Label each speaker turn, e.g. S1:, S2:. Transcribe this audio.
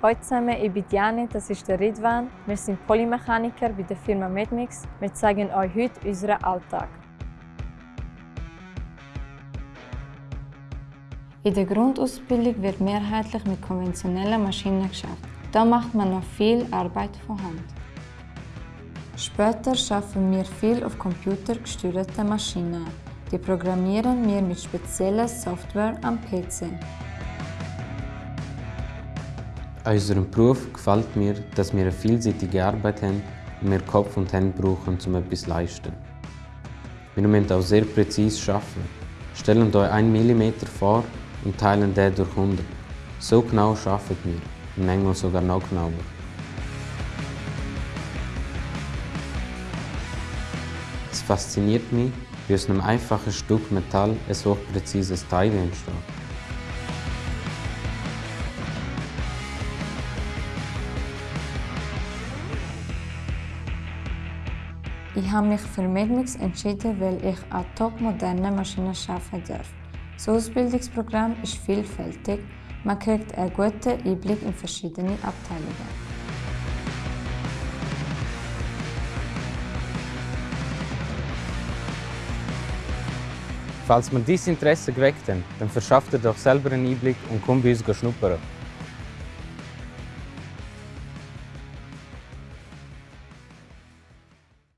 S1: Hallo zusammen, ich bin Diane, das ist der Ridwan. Wir sind Polymechaniker bei der Firma Medmix. Wir zeigen euch heute unseren Alltag. In der Grundausbildung wird mehrheitlich mit konventionellen Maschinen geschafft. Da macht man noch viel Arbeit von Hand. Später schaffen wir viel auf computergesteuerten Maschinen. Die programmieren wir mit spezieller Software am PC.
S2: An unserem Beruf gefällt mir, dass wir eine vielseitige Arbeit haben und wir Kopf und Hände brauchen, um etwas zu leisten. Wir müssen auch sehr präzise arbeiten. Stellen euch 1 mm vor und teilen den durch 100. So genau arbeiten wir, und manchmal sogar noch genauer. Es fasziniert mich, wie aus einem einfachen Stück Metall ein so präzises Teil entsteht.
S1: Ich habe mich für Medmix entschieden, weil ich an topmodernen Maschinen arbeiten darf. Das Ausbildungsprogramm ist vielfältig. Man kriegt einen guten Einblick in verschiedene Abteilungen.
S3: Falls wir dieses Interesse geweckt haben, dann verschafft ihr doch selber einen Einblick und kommt bei uns schnuppern.